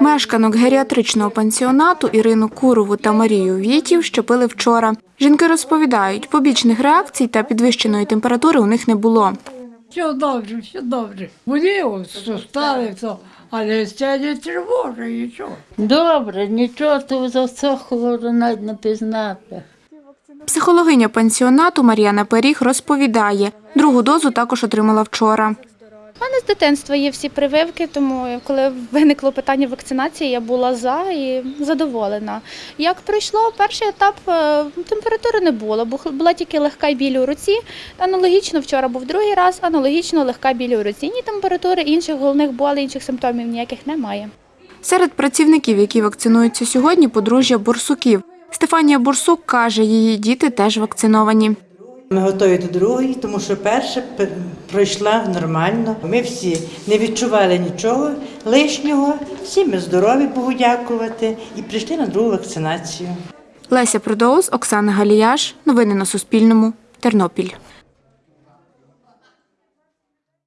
Мешканок геріатричного пансіонату Ірину Курову та Марію Вітів щепили вчора. Жінки розповідають, побічних реакцій та підвищеної температури у них не було. Все добре, все добре. Що стали, то, але це не тривожить нічого. Добре, нічого то за це хворо навіть не пізнати. Психологиня пансіонату Мар'яна Періг розповідає, другу дозу також отримала вчора. У мене з дитинства є всі прививки, тому коли виникло питання вакцинації, я була за і задоволена. Як пройшло перший етап, е, температури не було, бо була тільки легка біль у руці. Аналогічно вчора був другий раз, аналогічно легка біль у руці. Ні температури, інших головних болей, інших симптомів ніяких немає. Серед працівників, які вакцинуються сьогодні, подружжя Бурсуків. Стефанія Бурсук каже, її діти теж вакциновані. Ми готові до другої, тому що перша пройшла нормально. Ми всі не відчували нічого лишнього. Всі ми здорові, Богу дякувати, і прийшли на другу вакцинацію. Леся Продоус, Оксана Галіяш. Новини на Суспільному. Тернопіль.